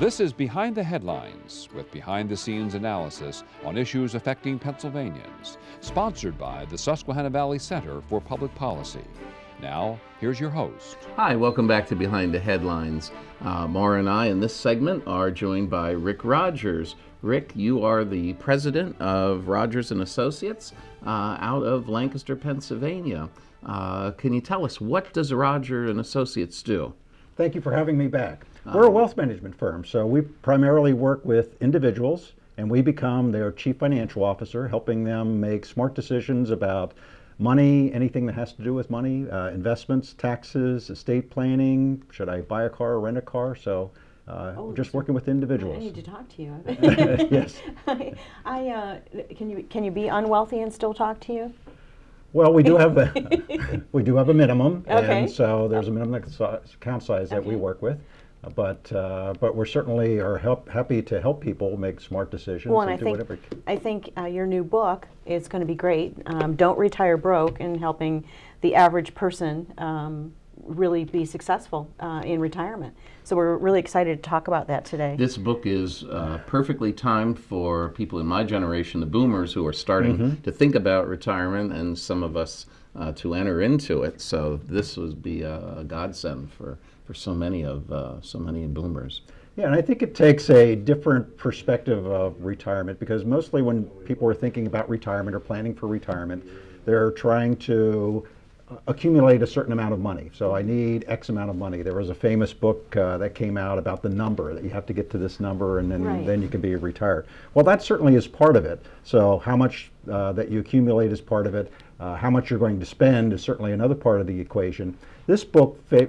This is Behind the Headlines with behind the scenes analysis on issues affecting Pennsylvanians, sponsored by the Susquehanna Valley Center for Public Policy. Now, here's your host. Hi, welcome back to Behind the Headlines. Uh, Maura and I in this segment are joined by Rick Rodgers. Rick, you are the president of Rodgers and Associates uh, out of Lancaster, Pennsylvania. Uh, can you tell us what does Rodgers and Associates do? Thank you for having me back. We're a wealth management firm, so we primarily work with individuals and we become their chief financial officer, helping them make smart decisions about money, anything that has to do with money, uh, investments, taxes, estate planning, should I buy a car or rent a car? So uh, Oh, just working with individuals. I need to talk to you. Yes. I, I uh, can you can you be unwealthy and still talk to you? Well, we do have a, we do have a minimum, Okay. and so there's a minimum account size that we work with. But uh, but we're certainly are help, happy to help people make smart decisions Well, and and I do whatever. think I think uh, your new book is going to be great. Um, Don't retire broke, and helping the average person um, really be successful uh, in retirement. So we're really excited to talk about that today. This book is uh, perfectly timed for people in my generation, the boomers, who are starting to think about retirement, and some of us uh, to enter into it. So this would be a, a godsend for, for so many of uh, so many boomers. Yeah, and I think it takes a different perspective of retirement because mostly when people are thinking about retirement or planning for retirement, they're trying to uh, accumulate a certain amount of money. So I need X amount of money. There was a famous book uh, that came out about the number that you have to get to this number and then Right. then you can be retired. Well, that certainly is part of it. So how much uh, that you accumulate is part of it. Uh, how much you're going to spend is certainly another part of the equation. This book fa-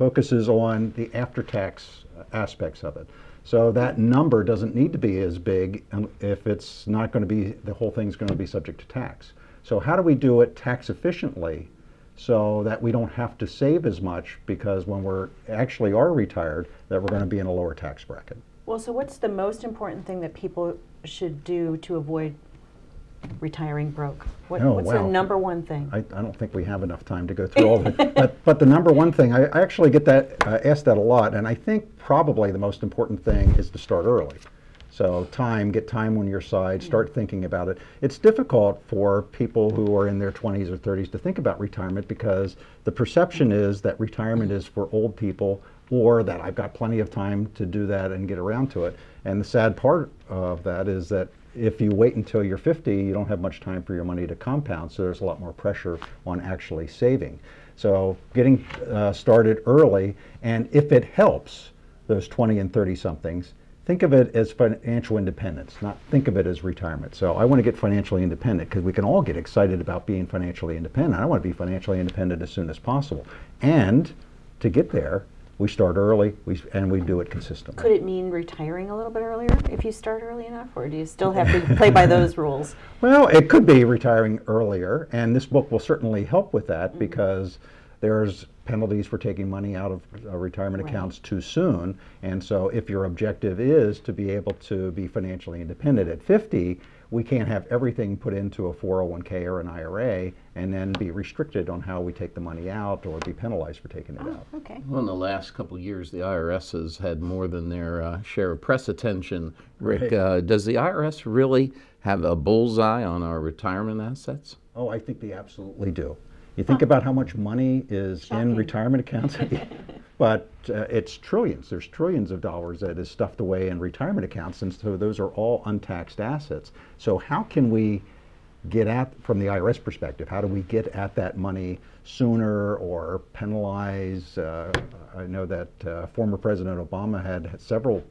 focuses on the after-tax aspects of it. So that number doesn't need to be as big if it's not going to be, the whole thing's going to be subject to tax. So how do we do it tax efficiently so that we don't have to save as much because when we're actually are retired, that we're going to be in a lower tax bracket? well, so what's the most important thing that people should do to avoid retiring broke? What, Oh, what's wow. the number one thing? I, I don't think we have enough time to go through all of it. But, but the number one thing, I, I actually get that, uh, asked that a lot, and I think probably the most important thing is to start early. So time, get time on your side, start thinking about it. It's difficult for people who are in their 20s or 30s to think about retirement because the perception is that retirement is for old people or that I've got plenty of time to do that and get around to it. And the sad part of that is that if you wait until you're 50, you don't have much time for your money to compound, so there's a lot more pressure on actually saving. So getting uh, started early, and if it helps those 20 and 30 somethings, think of it as financial independence, not think of it as retirement. So I want to get financially independent because we can all get excited about being financially independent. I want to be financially independent as soon as possible. And to get there, we start early we, and we do it consistently. Could it mean retiring a little bit earlier if you start early enough, or do you still have to play by those rules? Well, it could be retiring earlier, and this book will certainly help with that because there's penalties for taking money out of uh, retirement Right. accounts too soon. And so, if your objective is to be able to be financially independent at 50, we can't have everything put into a 401k or an IRA and then be restricted on how we take the money out or be penalized for taking it out. Okay. Well, in the last couple of years, the IRS has had more than their uh, share of press attention. Rick, Right. uh, does the IRS really have a bullseye on our retirement assets? Oh, I think they absolutely do. You think about how much money is Shocking. in retirement accounts, but uh, it's trillions. There's trillions of dollars that is stuffed away in retirement accounts, and so those are all untaxed assets. So how can we get at, from the IRS perspective, how do we get at that money sooner or penalize? Uh, I know that uh, former President Obama had several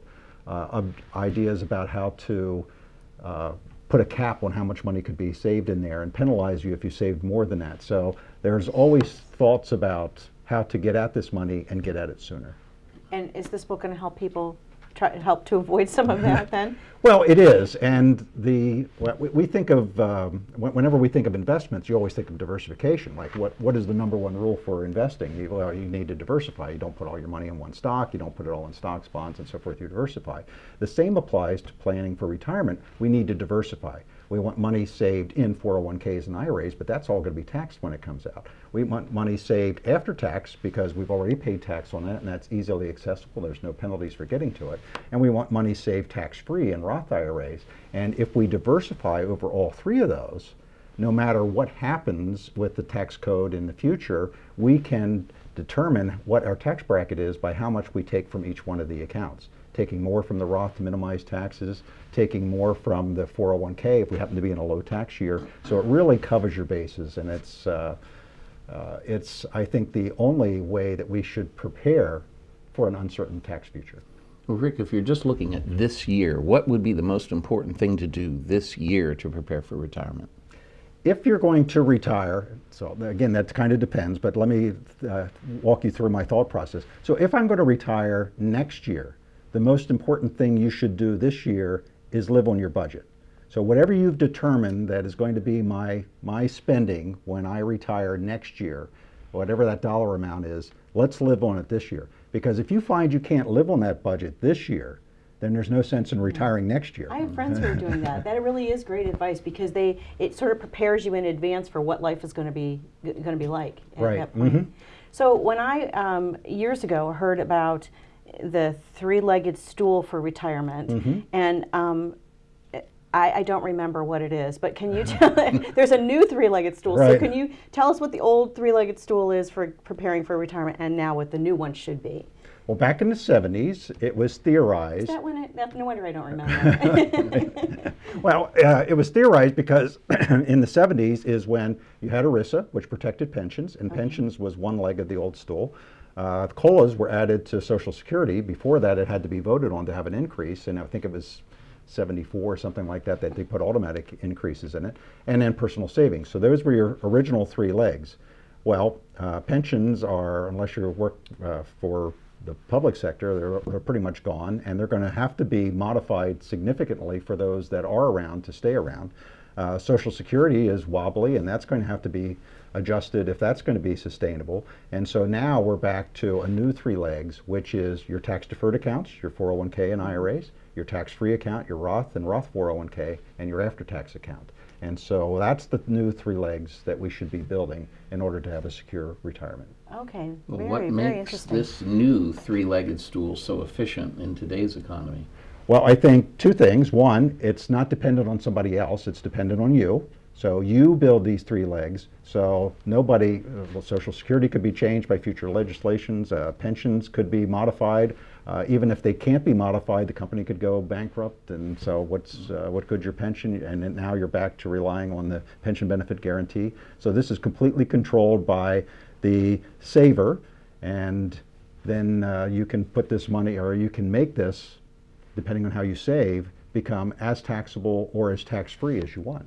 uh, ideas about how to uh, put a cap on how much money could be saved in there and penalize you if you saved more than that. So there's always thoughts about how to get at this money and get at it sooner. And is this book going to help people try help to avoid some of that then? Well, it is, and the we, we think of um, whenever we think of investments, you always think of diversification. Like what what is the number one rule for investing? You, well, you need to diversify. You don't put all your money in one stock. You don't put it all in stocks, bonds, and so forth. You diversify. The same applies to planning for retirement. We need to diversify. We want money saved in 401ks and IRAs, but that's all going to be taxed when it comes out. We want money saved after tax because we've already paid tax on that and that's easily accessible. There's no penalties for getting to it. And we want money saved tax-free in Roth IRAs. And if we diversify over all three of those, no matter what happens with the tax code in the future, we can determine what our tax bracket is by how much we take from each one of the accounts. Taking more from the Roth to minimize taxes, taking more from the 401k if we happen to be in a low tax year. So it really covers your bases, and it's, uh, uh, it's I think, the only way that we should prepare for an uncertain tax future. Well, Rick, if you're just looking at this year, what would be the most important thing to do this year to prepare for retirement? if you're going to retire, so again, that kind of depends, but let me uh, walk you through my thought process. So if I'm going to retire next year, the most important thing you should do this year is live on your budget. So whatever you've determined that is going to be my, my spending when I retire next year, whatever that dollar amount is, let's live on it this year. Because if you find you can't live on that budget this year, then there's no sense in retiring next year. I have friends who are doing that. That really is great advice because they it sort of prepares you in advance for what life is going to be going to be like at Right. that point. Mhm. So when I um, years ago heard about the three-legged stool for retirement, Mm-hmm. and um, I, I don't remember what it is, but can you tell? there's a new three-legged stool. So can you tell us what the old three-legged stool is for preparing for retirement, and now what the new one should be? Well, back in the 70s, it was theorized. Is that when it? That, no wonder I don't remember. Well, uh, it was theorized because in the 70s is when you had ERISA, which protected pensions, and pensions was one leg of the old stool. Uh, COLAs were added to Social Security. Before that, it had to be voted on to have an increase, and I think it was 74 or something like that that they put automatic increases in it, and then personal savings. So those were your original three legs. Well, uh, pensions are, unless you work uh, for the public sector, they're, they're pretty much gone, and they're going to have to be modified significantly for those that are around to stay around. Uh, Social Security is wobbly, and that's going to have to be adjusted if that's going to be sustainable. And so now we're back to a new three legs, which is your tax deferred accounts, your 401k and IRAs, your tax free account, your Roth and Roth 401k, and your after tax account. And so that's the new three legs that we should be building in order to have a secure retirement. okay, Well, very what very makes interesting. this new three-legged stool so efficient in today's economy? Well, I think two things. One, it's not dependent on somebody else, it's dependent on you. So you build these three legs. So nobody, uh, well, Social Security could be changed by future legislations, uh, pensions could be modified. Uh, even if they can't be modified, the company could go bankrupt. And so what's, uh, what good's your pension? And now you're back to relying on the pension benefit guarantee. So this is completely controlled by the saver. And then uh, you can put this money, or you can make this depending on how you save, become as taxable or as tax-free as you want.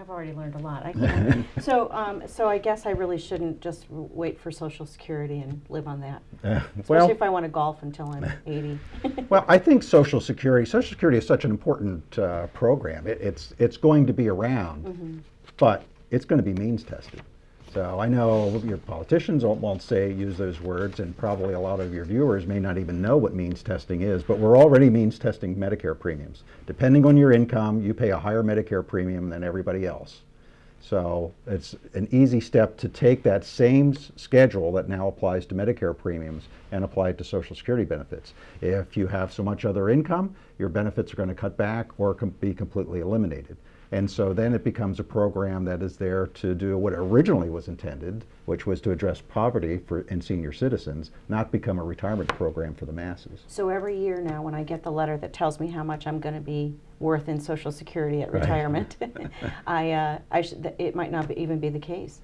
I've already learned a lot. So, um, so I guess I really shouldn't just wait for Social Security and live on that. Uh, Especially well, if I want to golf until I'm 80. well, I think Social Security, Social Security is such an important uh, program. It, it's it's going to be around, but it's going to be means tested. So I know your politicians won't, say use those words, and probably a lot of your viewers may not even know what means testing is. But we're already means testing Medicare premiums. Depending on your income, you pay a higher Medicare premium than everybody else. So it's an easy step to take that same schedule that now applies to Medicare premiums and apply it to Social Security benefits. If you have so much other income, your benefits are going to cut back or be completely eliminated. And so then it becomes a program that is there to do what originally was intended, which was to address poverty for, in senior citizens, not become a retirement program for the masses. so every year now, when I get the letter that tells me how much I'm going to be worth in Social Security at Right. retirement, I, uh, I it might not be, even be the case.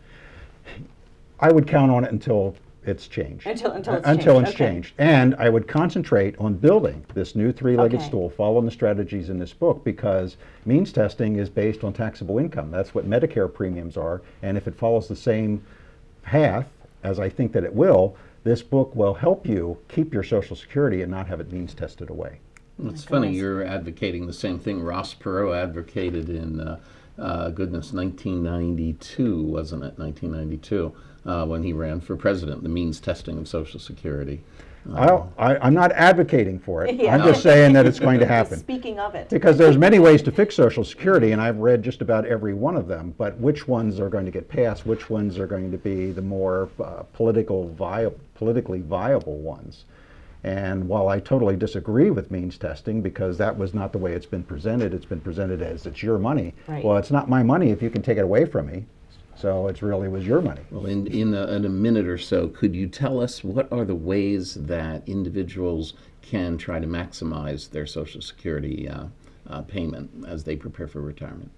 I would count on it until it's changed. Until- until it's Until changed, it's okay. changed. And I would concentrate on building this new three-legged Okay. stool, following the strategies in this book, because means testing is based on taxable income. That's what Medicare premiums are. And if it follows the same path, as I think that it will, this book will help you keep your Social Security and not have it means tested away. It's funny, goodness. you're advocating the same thing Ross Perot advocated in, uh, uh, goodness, 1992, wasn't it? 1992. Uh, when he ran for president, the means testing of Social Security. I'll- I, I'm not advocating for it. Yeah. I'm just saying that it's going to happen. Speaking of it. Because there's many ways to fix Social Security, and I've read just about every one of them. But which ones are going to get passed? Which ones are going to be the more uh, political vi- politically viable ones? And while I totally disagree with means testing because that was not the way it's been presented, it's been presented as it's your money. Right. Well, it's not my money if you can take it away from me. So it really was your money. Well, in, in, a, in a minute or so, could you tell us what are the ways that individuals can try to maximize their Social Security uh, uh, payment as they prepare for retirement?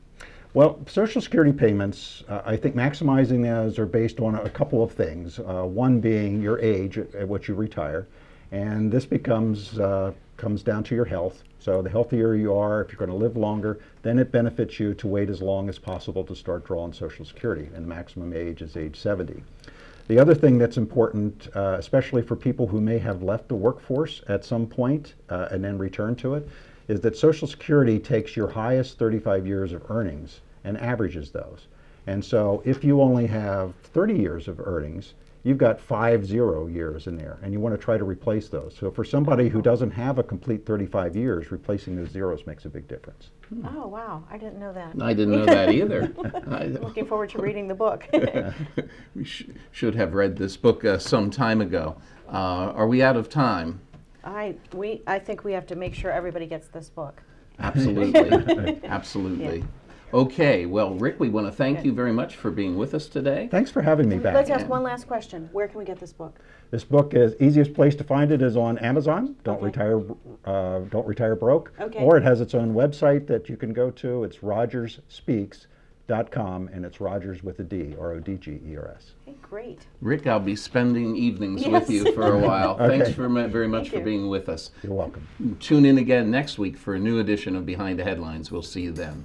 Well, Social Security payments, uh, I think maximizing those are based on a couple of things. Uh, one being your age at, at which you retire, and this becomes uh, comes down to your health. So the healthier you are, if you're going to live longer, then it benefits you to wait as long as possible to start drawing Social Security, and the maximum age is age 70. The other thing that's important, uh, especially for people who may have left the workforce at some point uh, and then return to it, is that Social Security takes your highest 35 years of earnings and averages those. And so if you only have 30 years of earnings, you've got five zero years in there, and you want to try to replace those. So for somebody who doesn't have a complete 35 years, replacing those zeros makes a big difference. Oh, wow. I didn't know that. I didn't know that either. I, Looking forward to reading the book. we sh- should have read this book uh, some time ago. Uh, are we out of time? I, we, I think we have to make sure everybody gets this book. Absolutely. Absolutely. Okay, well, Rick, we want to thank you very much for being with us today. Thanks for having me back. Let's ask one last question. Where can we get this book? This book is easiest place to find it is on Amazon. Don't Okay. retire, uh, don't retire broke. Okay. Or it has its own website that you can go to. It's rodgersspeaks.com, and it's Rodgers with a D, R O D G E R S. Okay, great. Rick, I'll be spending evenings Yes. with you for a while. Thanks Okay. for, mu- very much Thank for you. being with us. You're welcome. Tune in again next week for a new edition of Behind the Headlines. We'll see you then.